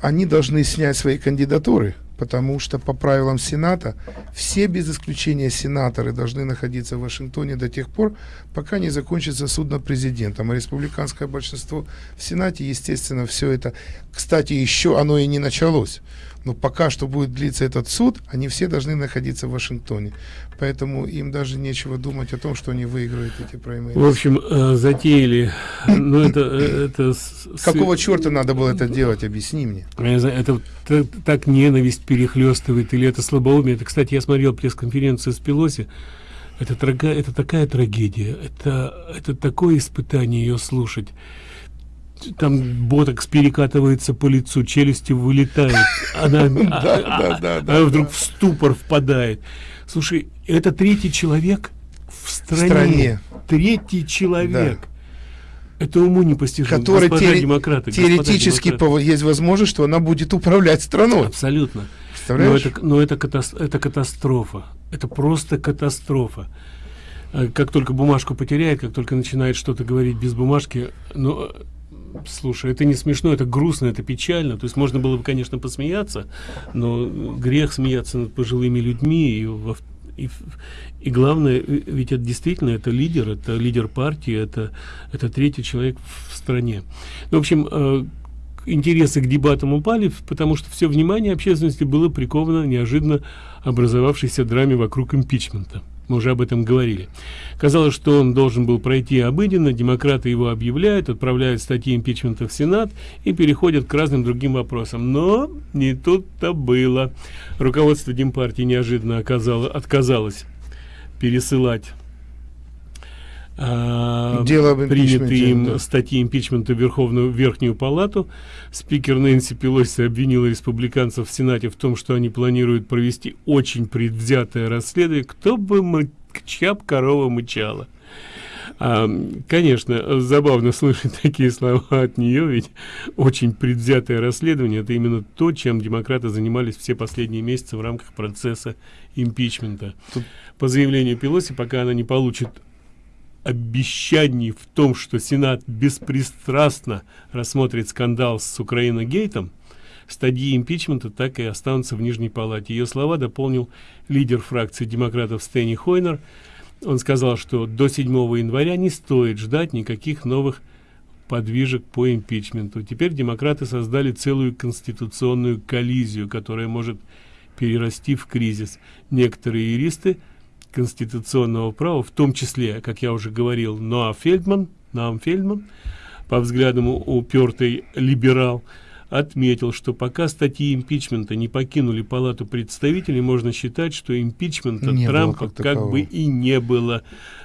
они должны снять свои кандидатуры потому что по правилам Сената все без исключения сенаторы должны находиться в Вашингтоне до тех пор, пока не закончится суд над президентом. А республиканское большинство в Сенате, естественно, все это, кстати, еще оно и не началось. Но пока что будет длиться этот суд, они все должны находиться в Вашингтоне. Поэтому им даже нечего думать о том, что они выиграют эти праймерис. В общем, э, затеяли. Ну, это, э, это Какого черта надо было это делать? Объясни мне. Это так ненависть перехлестывает, или это слабоумие. Это, кстати, я смотрел пресс-конференцию с Пелоси. Это, это такая трагедия. Это, это такое испытание ее слушать там ботокс перекатывается по лицу, челюсти вылетает, она, а, а, вдруг в ступор впадает. Слушай, это третий человек в стране. Третий человек. Это уму непостижимо. Который теоре демократы, теоретически демократы. есть возможность, что она будет управлять страной. Абсолютно. Но это, но это, катастрофа, это катастрофа. Это просто катастрофа. э, как только бумажку потеряет, как только начинает что-то говорить без бумажки, ну, слушай, это не смешно, это грустно, это печально. То есть можно было бы, конечно, посмеяться, но грех смеяться над пожилыми людьми и, и, и главное, ведь это действительно это лидер, это лидер партии, это, это третий человек в стране. Ну, в общем, э, интересы к дебатам упали, потому что все внимание общественности было приковано неожиданно образовавшейся драме вокруг импичмента. Мы уже об этом говорили. Казалось, что он должен был пройти обыденно, демократы его объявляют, отправляют статьи импичмента в Сенат и переходят к разным другим вопросам. Но не тут-то было. Руководство Демпартии неожиданно оказало, отказалось пересылать а, Дело принятые им да. статьи импичмента в Верховную Верхнюю Палату. Спикер Нэнси Пелоси обвинила республиканцев в Сенате в том, что они планируют провести очень предвзятое расследование. Кто бы мы, чья корова мычала. А, конечно, забавно слышать такие слова от нее, ведь очень предвзятое расследование это именно то, чем демократы занимались все последние месяцы в рамках процесса импичмента. Тут... По заявлению Пелоси, пока она не получит обещаний в том, что Сенат беспристрастно рассмотрит скандал с Украина-гейтом, стадии импичмента так и останутся в Нижней Палате. Ее слова дополнил лидер фракции демократов Стэнни Хойнер. Он сказал, что до 7 января не стоит ждать никаких новых подвижек по импичменту. Теперь демократы создали целую конституционную коллизию, которая может перерасти в кризис. Некоторые юристы – конституционного права, в том числе, как я уже говорил, Ноа Фельдман, Наам Фельдман, по взглядам упертый либерал, отметил, что пока статьи импичмента не покинули палату представителей, можно считать, что импичмента не Трампа как, как бы и не было.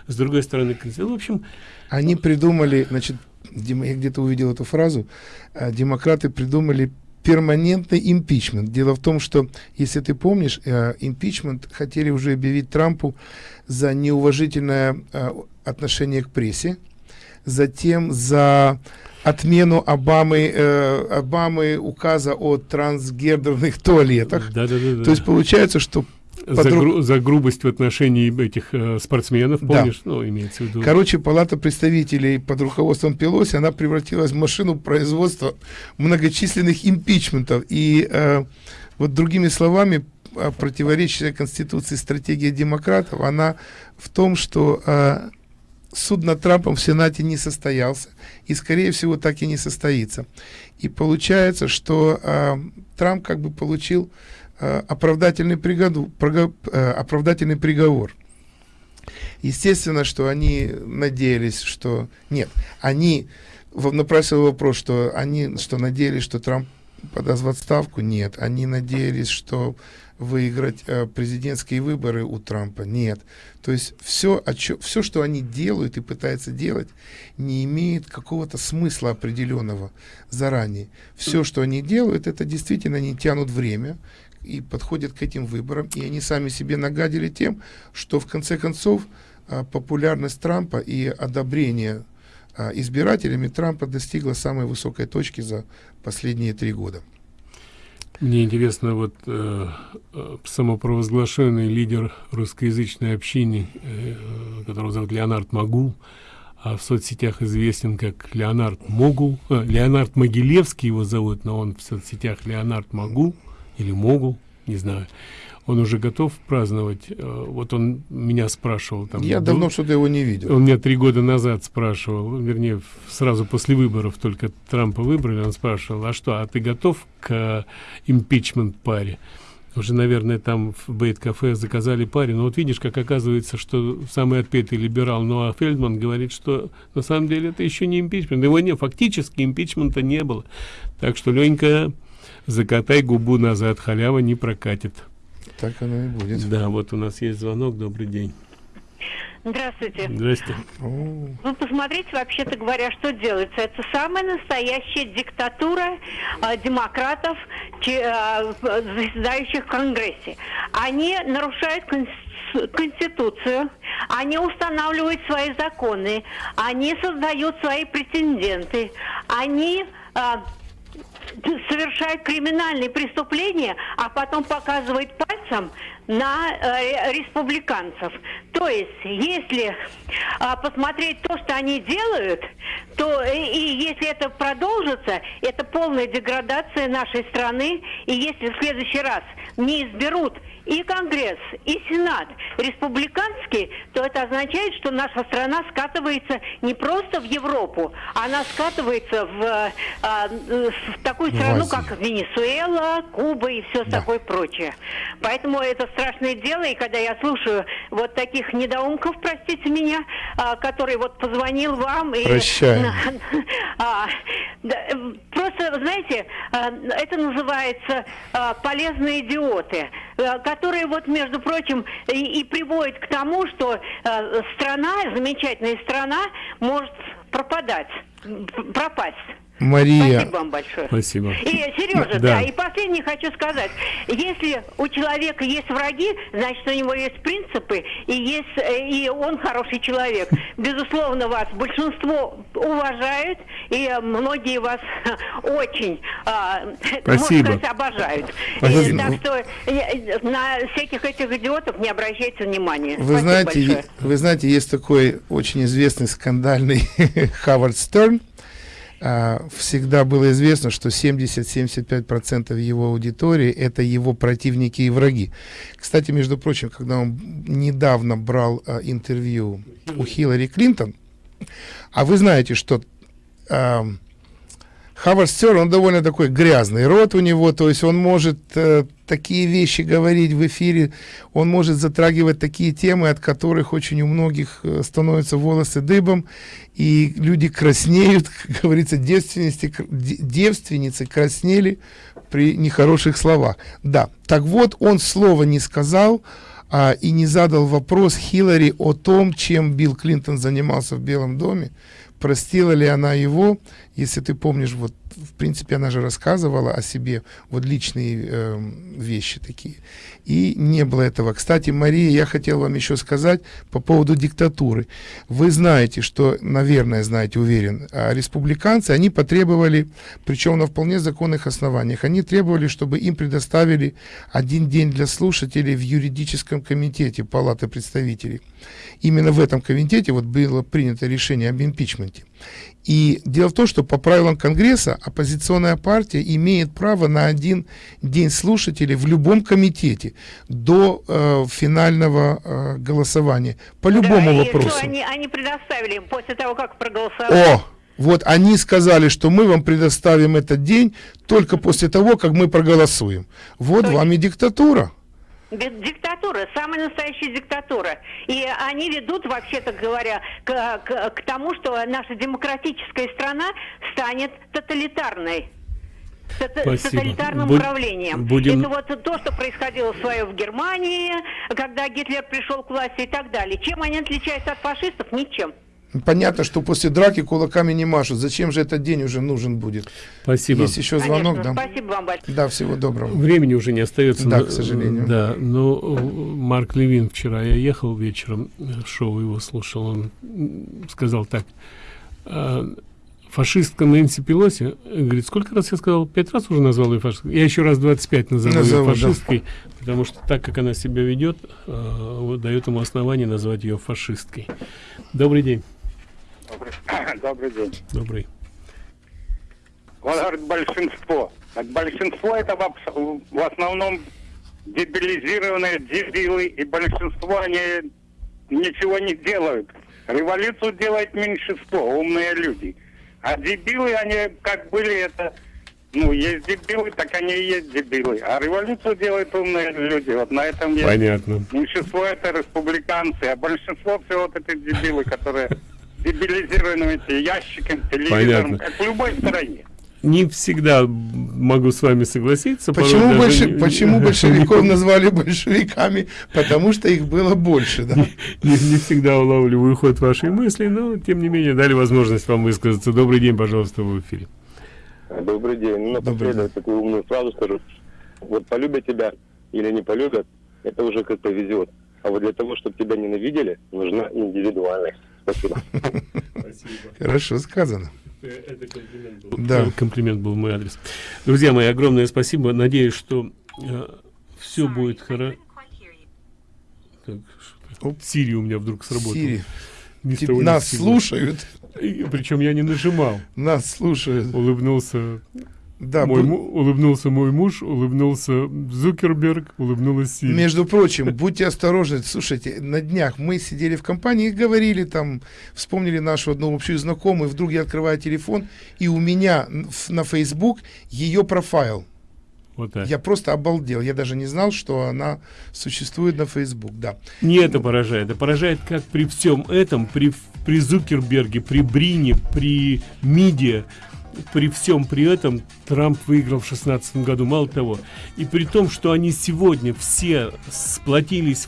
С другой стороны, в общем... Они придумали, значит, я где-то увидел эту фразу, а, демократы придумали перманентный импичмент. Дело в том, что, если ты помнишь, э, импичмент хотели уже объявить Трампу за неуважительное э, отношение к прессе, затем за отмену Обамы, э, Обамы указа о трансгендерных туалетах. Да, да, да, То есть получается, что за, гру за грубость в отношении этих э, спортсменов, помнишь? Да. Ну, имеется в виду. Короче, палата представителей под руководством Пелоси, она превратилась в машину производства многочисленных импичментов. И э, вот другими словами, э, противоречащая Конституции стратегия демократов, она в том, что э, суд над Трампом в Сенате не состоялся и, скорее всего, так и не состоится. И получается, что э, Трамп как бы получил оправдательный, приговор, э, оправдательный приговор. Естественно, что они надеялись, что... Нет, они... Напрашивал вопрос, что они что надеялись, что Трамп подаст в отставку? Нет. Они надеялись, что выиграть э, президентские выборы у Трампа? Нет. То есть все, все, что они делают и пытаются делать, не имеет какого-то смысла определенного заранее. Все, что они делают, это действительно они тянут время, и подходят к этим выборам, и они сами себе нагадили тем, что в конце концов а, популярность Трампа и одобрение а, избирателями Трампа достигла самой высокой точки за последние три года. Мне интересно, вот э, э самопровозглашенный лидер русскоязычной общины, э, которого зовут Леонард Магул, а в соцсетях известен как Леонард Могул, э, Леонард Могилевский его зовут, но он в соцсетях Леонард Магул, или могу, не знаю. Он уже готов праздновать. Э, вот он меня спрашивал. Там, Я был, давно что-то его не видел. Он меня три года назад спрашивал, вернее, сразу после выборов, только Трампа выбрали, он спрашивал, а что, а ты готов к импичмент паре? Уже, наверное, там в Бейт-кафе заказали паре. Но вот видишь, как оказывается, что самый отпетый либерал Ноа Фельдман говорит, что на самом деле это еще не импичмент. Его не, фактически импичмента не было. Так что, Ленька, закатай губу назад, халява не прокатит. Так оно и будет. Да, вот у нас есть звонок, добрый день. Здравствуйте. Здрасте. Вы посмотрите, вообще-то говоря, что делается. Это самая настоящая диктатура э, демократов, че, э, заседающих в Конгрессе. Они нарушают Конституцию, они устанавливают свои законы, они создают свои претенденты, они э, совершает криминальные преступления, а потом показывает пальцем на э, республиканцев. То есть, если э, посмотреть то, что они делают, то и, и если это продолжится, это полная деградация нашей страны. И если в следующий раз не изберут и Конгресс, и Сенат республиканский, то это означает, что наша страна скатывается не просто в Европу, она скатывается в, а, в такую страну, Азию. как Венесуэла, Куба и все Да. такое прочее. Поэтому это страшное дело, и когда я слушаю вот таких недоумков, простите меня, а, который вот позвонил вам и... Прощаем. А, э, просто, знаете, это называется полезные идиоты, э, которые вот, между прочим, и, и приводят к тому, что э, страна, замечательная страна, может пропадать, пропасть. Мария, Спасибо вам большое. Спасибо. И, Сережа, Да. да. и последнее хочу сказать. Если у человека есть враги, значит, у него есть принципы, и, есть, э, и он хороший человек. Безусловно, вас большинство уважает, и многие вас очень, а, можно Спасибо. сказать, обожают. И, Спасибо. так что э, на всяких этих идиотов не обращайте внимания. Вы Спасибо знаете, большое. вы знаете, есть такой очень известный скандальный Хавард Стерн. А, Всегда было известно, что 70-75% его аудитории это его противники и враги. Кстати, между прочим, когда он недавно брал а, интервью у Хиллари Клинтон, а вы знаете, что ам, Хавард Стерн, он довольно такой грязный рот у него, то есть он может э, такие вещи говорить в эфире, он может затрагивать такие темы, от которых очень у многих э, становятся волосы дыбом, и люди краснеют, как говорится, девственницы, кр- де- девственницы краснели при нехороших словах. Да, так вот, он слова не сказал, а, и не задал вопрос Хиллари о том, чем Билл Клинтон занимался в Белом доме, простила ли она его, если ты помнишь, вот в принципе она же рассказывала о себе вот личные эм, вещи такие. И не было этого. Кстати, Мария, я хотел вам еще сказать по поводу диктатуры. Вы знаете, что, наверное, знаете, уверен, а республиканцы, они потребовали, причем на вполне законных основаниях, они требовали, чтобы им предоставили один день для слушателей в юридическом комитете Палаты представителей. Именно в этом комитете вот было принято решение об импичменте. И дело в том, что по правилам Конгресса оппозиционная партия имеет право на один день слушателей в любом комитете до э, финального э, голосования по любому Да, вопросу. они, они предоставили после того, как проголосовали? О, вот они сказали, что мы вам предоставим этот день только после того, как мы проголосуем. Вот вам и диктатура. Ди- Диктатура, самая настоящая диктатура. И они ведут, вообще-то говоря, к, к- к тому, что наша демократическая страна станет тоталитарной. Спасибо. тоталитарным Будь- управлением. будем- Это вот то, что происходило в свое в Германии, когда Гитлер пришел к власти и так далее. Чем они отличаются от фашистов? Ничем. Понятно, что после драки кулаками не машут. Зачем же этот день уже нужен будет? Спасибо. Есть еще звонок, Конечно. да? Спасибо вам большое. Да, всего доброго. Времени уже не остается. Да, но- к сожалению. Да, но э, Марк Левин вчера, я ехал вечером, э, шоу его слушал, он сказал так, «А, фашистка Нэнси Пелоси, э, говорит, сколько раз я сказал, пять раз уже назвал ее фашисткой? Я еще раз 25 назову ее Назову, да. фашисткой, потому что так, как она себя ведет, э, вот дает ему основание назвать ее фашисткой. Добрый день. Добрый день. Добрый. Он говорит большинство. Так большинство это в, в основном дебилизированные дебилы, и большинство они ничего не делают. Революцию делает меньшинство, умные люди. А дебилы, они как были это, ну, есть дебилы, так они и есть дебилы. А революцию делают умные люди. Вот на этом есть. Понятно. Меньшинство это республиканцы, а большинство все вот эти дебилы, которые дебилизированы эти ящиком, телевизором, Понятно. как в любой стране. Не всегда могу с вами согласиться. Почему, больше, не- почему большевиков назвали большевиками? Потому что их было больше, да? не, не всегда улавливаю ход вашей мысли, но тем не менее дали возможность вам высказаться. Добрый день, пожалуйста, в эфире. Добрый день. Ну, напоследок такую умную фразу скажу. Вот полюбят тебя или не полюбят, это уже как повезет. А вот для того, чтобы тебя ненавидели, нужна индивидуальность. Спасибо. Хорошо сказано. Это комплимент был. Да. Комплимент был в мой адрес. Друзья мои, огромное спасибо. Надеюсь, что э, все будет хорошо. Сири у меня вдруг сработал. Сири. Ни с Теб- того ни с нас слушают. И Причем я не нажимал. Нас слушают. Улыбнулся. Да, мой бу- улыбнулся мой муж, улыбнулся Зукерберг, улыбнулась Сири. Между прочим, будьте осторожны. Слушайте, на днях мы сидели в компании и говорили там, вспомнили нашу одну общую знакомую, вдруг я открываю телефон, и у меня на Facebook ее профайл. Вот так. Я просто обалдел. Я даже не знал, что она существует на Facebook. Да. Не это поражает, а поражает, как при всем этом, при, при Зукерберге, при Брине, при МИДе, при всем при этом Трамп выиграл в 16 году, мало того. И при том, что они сегодня все сплотились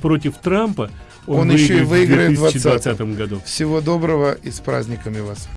против Трампа, он, Он, еще и выиграет в в 2020 2020 году. Всего доброго и с праздниками вас.